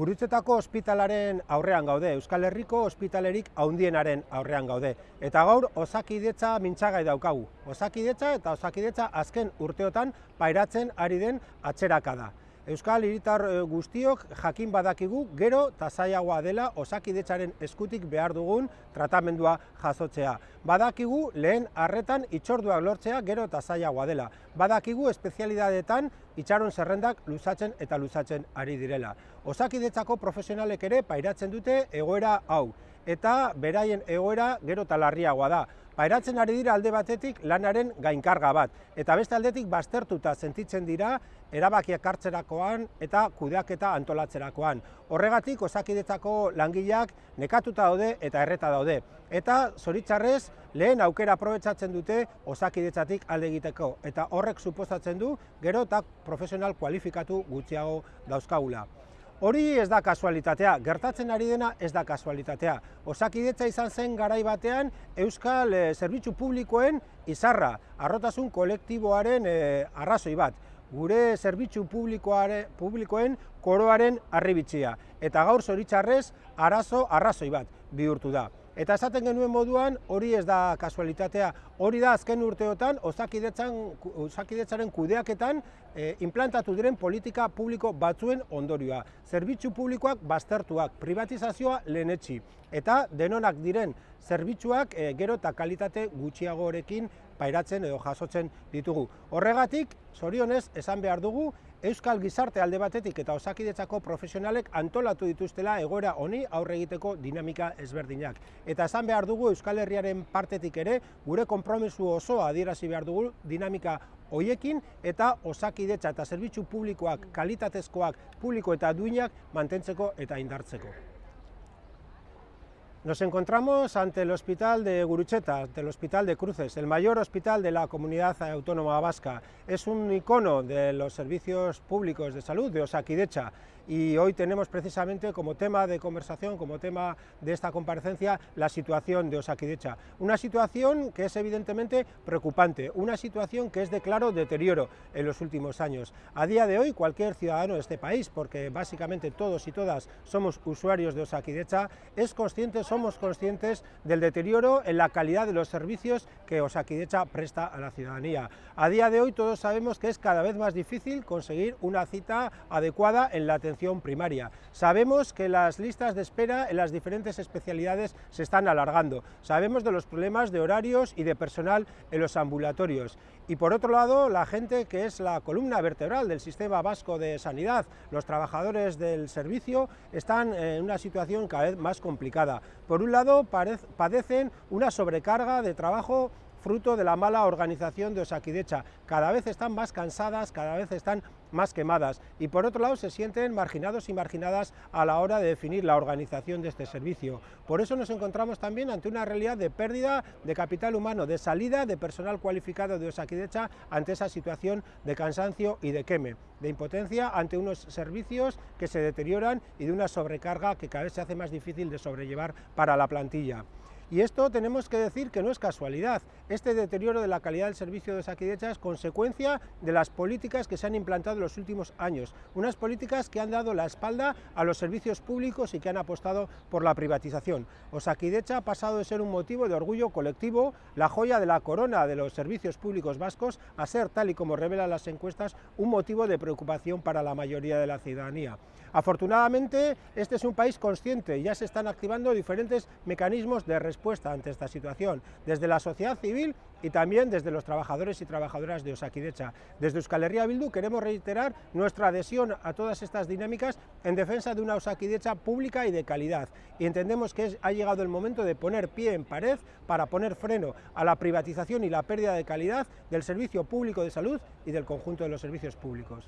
Gurutzetako ospitalaren aurrean gaude, Euskal Herriko ospitalerik haundienaren aurrean gaude. Eta gaur osakidetza mintzagai daukagu. Osakidetza eta osakidetza azken urteotan pairatzen ari den atxeraka da. Euskal hiritar eh, guztiok jakin badakigu gero eta zailagoa dela osakidetzaren eskutik behar dugun tratamendua jasotzea. Badakigu lehen arretan itxorduak lortzea gero eta zailagoa dela. Badakigu espezialidadetan itxaron zerrendak luzatzen eta luzatzen ari direla. Osakidetzako profesionalek ere pairatzen dute egoera hau eta beraien egoera gero eta larriagoa da. Pairatzen ari dira alde batetik lanaren gainkarga bat, eta beste aldetik baztertuta sentitzen dira erabakiak hartzerakoan eta kudeaketa antolatzerakoan. Horregatik osakidetzako langileak nekatuta daude eta erreta daude. Eta zoritzarrez lehen aukera aprobetsatzen dute osakidetzatik alde egiteko. Eta horrek suposatzen du gero eta profesional kualifikatu gutxiago dauzkagula. Hori ez da kasualitatea, gertatzen ari dena ez da kasualitatea. Osakidetza izan zen garai batean Euskal e, Zerbitzu Publikoen izarra, arrotasun kolektiboaren e, arrazoi bat. Gure zerbitzu publikoen koroaren arribitzia. Eta gaur zoritzarrez arazo arrazoi bat bihurtu da. Eta esaten genuen moduan hori ez da kasualitatea, hori da azken urteotan osakidetzaren kudeaketan e, implantatu diren politika publiko batzuen ondorioa. Zerbitzu publikoak baztertuak, privatizazioa lehenetxi, eta denonak diren zerbitzuak e, gero eta kalitate gutxiagorekin pairatzen edo jasotzen ditugu. Horregatik, zorionez, esan behar dugu, Euskal gizarte alde batetik eta osakidetzako profesionalek antolatu dituztela egoera honi aurre egiteko dinamika ezberdinak. Eta esan behar dugu Euskal Herriaren partetik ere, gure konpromisu osoa adierazi behar dugu dinamika hoiekin eta osakidetza eta zerbitzu publikoak, kalitatezkoak, publiko eta duinak mantentzeko eta indartzeko. Nos encontramos ante el hospital de Gurucheta, ante el hospital de Cruces, el mayor hospital de la comunidad autónoma vasca. Es un icono de los servicios públicos de salud de Osakidecha y hoy tenemos precisamente como tema de conversación, como tema de esta comparecencia, la situación de Osakidecha. Una situación que es evidentemente preocupante, una situación que es de claro deterioro en los últimos años. A día de hoy cualquier ciudadano de este país, porque básicamente todos y todas somos usuarios de Osakidecha, es consciente somos conscientes del deterioro en la calidad de los servicios que Osakidecha presta a la ciudadanía. A día de hoy todos sabemos que es cada vez más difícil conseguir una cita adecuada en la atención primaria. Sabemos que las listas de espera en las diferentes especialidades se están alargando. Sabemos de los problemas de horarios y de personal en los ambulatorios. Y por otro lado, la gente que es la columna vertebral del sistema vasco de sanidad, los trabajadores del servicio, están en una situación cada vez más complicada. Por un lado, padecen una sobrecarga de trabajo fruto de la mala organización de Osakidecha. Cada vez están más cansadas, cada vez están más quemadas y por otro lado se sienten marginados y marginadas a la hora de definir la organización de este servicio. Por eso nos encontramos también ante una realidad de pérdida de capital humano, de salida de personal cualificado de Osakidecha ante esa situación de cansancio y de queme, de impotencia ante unos servicios que se deterioran y de una sobrecarga que cada vez se hace más difícil de sobrellevar para la plantilla. Y esto tenemos que decir que no es casualidad. Este deterioro de la calidad del servicio de Osakidecha es consecuencia de las políticas que se han implantado en los últimos años. Unas políticas que han dado la espalda a los servicios públicos y que han apostado por la privatización. Osakidecha ha pasado de ser un motivo de orgullo colectivo, la joya de la corona de los servicios públicos vascos, a ser, tal y como revelan las encuestas, un motivo de preocupación para la mayoría de la ciudadanía. Afortunadamente, este es un país consciente ya se están activando diferentes mecanismos de respuesta ante esta situación, desde la sociedad civil y también desde los trabajadores y trabajadoras de Osakidecha. Desde Euskal Herria Bildu queremos reiterar nuestra adhesión a todas estas dinámicas en defensa de una Osakidecha pública y de calidad. Y entendemos que ha llegado el momento de poner pie en pared para poner freno a la privatización y la pérdida de calidad del servicio público de salud y del conjunto de los servicios públicos.